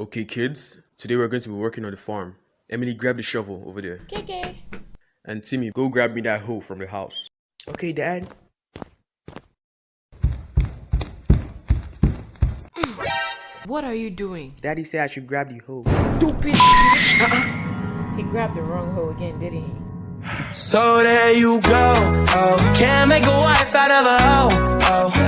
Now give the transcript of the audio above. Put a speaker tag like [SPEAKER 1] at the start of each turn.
[SPEAKER 1] Okay, kids, today we're going to be working on the farm. Emily, grab the shovel over there.
[SPEAKER 2] KK.
[SPEAKER 1] And Timmy, go grab me that hoe from the house. Okay, Dad.
[SPEAKER 2] What are you doing?
[SPEAKER 1] Daddy said I should grab the hoe.
[SPEAKER 2] Stupid. Uh-uh. he grabbed the wrong hoe again, didn't he?
[SPEAKER 3] So there you go. Oh, can't make a wife out of a hoe. Oh,